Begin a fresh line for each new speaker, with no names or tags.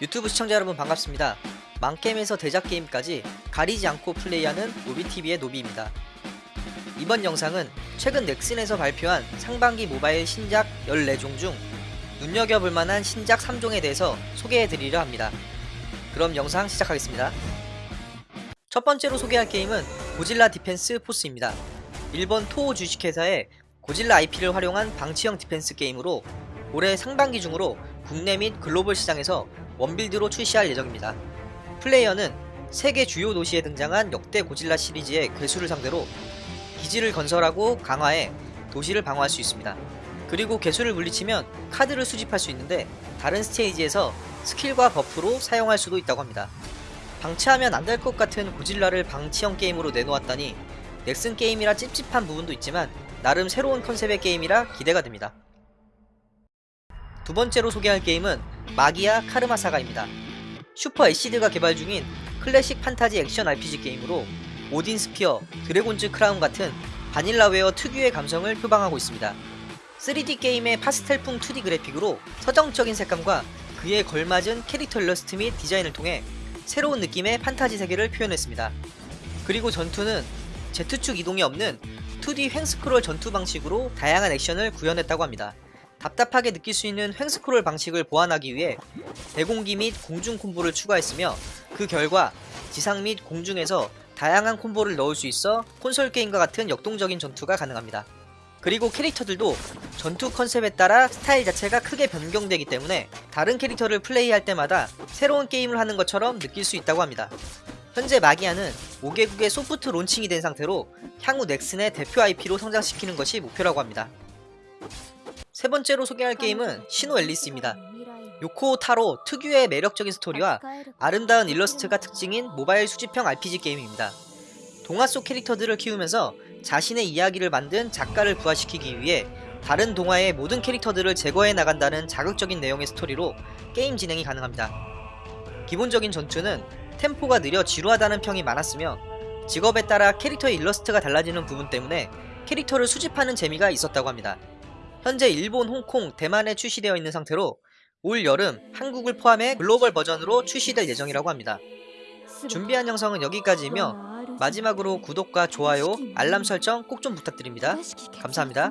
유튜브 시청자 여러분 반갑습니다. 망게임에서 대작 게임까지 가리지 않고 플레이하는 노비TV의 노비입니다. 이번 영상은 최근 넥슨에서 발표한 상반기 모바일 신작 14종 중 눈여겨볼 만한 신작 3종에 대해서 소개해드리려 합니다. 그럼 영상 시작하겠습니다. 첫 번째로 소개할 게임은 고질라 디펜스 포스입니다. 일본 토호 주식회사의 고질라 IP를 활용한 방치형 디펜스 게임으로 올해 상반기 중으로 국내 및 글로벌 시장에서 one build로 출시할 예정입니다. 플레이어는 세계 주요 도시에 등장한 역대 고질라 시리즈의 괴수를 상대로 기지를 건설하고 강화해 도시를 방어할 수 있습니다. 그리고 괴수를 물리치면 카드를 수집할 수 있는데 다른 스테이지에서 스킬과 버프로 사용할 수도 있다고 합니다. 방치하면 안 될 것 같은 고질라를 방치형 게임으로 내놓았다니 넥슨 게임이라 찝찝한 부분도 있지만 나름 새로운 컨셉의 게임이라 기대가 됩니다. 두 번째로 소개할 게임은 마기아 카르마 사가입니다. 슈퍼 애시드가 개발 중인 클래식 판타지 액션 RPG 게임으로 오딘 스피어, 드래곤즈 크라운 같은 바닐라웨어 특유의 감성을 표방하고 있습니다. 3D 게임의 파스텔풍 2D 그래픽으로 서정적인 색감과 그에 걸맞은 캐릭터 일러스트 및 디자인을 통해 새로운 느낌의 판타지 세계를 표현했습니다. 그리고 전투는 Z축 이동이 없는 2D 횡스크롤 전투 방식으로 다양한 액션을 구현했다고 합니다. 답답하게 느낄 수 있는 횡스크롤 방식을 보완하기 위해 대공기 및 공중 콤보를 추가했으며 그 결과 지상 및 공중에서 다양한 콤보를 넣을 수 있어 콘솔 게임과 같은 역동적인 전투가 가능합니다. 그리고 캐릭터들도 전투 컨셉에 따라 스타일 자체가 크게 변경되기 때문에 다른 캐릭터를 플레이할 때마다 새로운 게임을 하는 것처럼 느낄 수 있다고 합니다. 현재 마기아는 5개국의 soft launching이 된 상태로 향후 넥슨의 대표 IP로 성장시키는 것이 목표라고 합니다. 세 번째로 소개할 게임은 시노앨리스입니다. 요코 타로 특유의 매력적인 스토리와 아름다운 일러스트가 특징인 모바일 수집형 RPG 게임입니다. 동화 속 캐릭터들을 키우면서 자신의 이야기를 만든 작가를 부활시키기 위해 다른 동화의 모든 캐릭터들을 제거해 나간다는 자극적인 내용의 스토리로 게임 진행이 가능합니다. 기본적인 전투는 템포가 느려 지루하다는 평이 많았으며 직업에 따라 캐릭터의 일러스트가 달라지는 부분 때문에 캐릭터를 수집하는 재미가 있었다고 합니다. 현재 일본, 홍콩, 대만에 출시되어 있는 상태로 올 여름 한국을 포함해 글로벌 버전으로 출시될 예정이라고 합니다. 준비한 영상은 여기까지이며 마지막으로 구독과 좋아요, 알람 설정 꼭 좀 부탁드립니다. 감사합니다.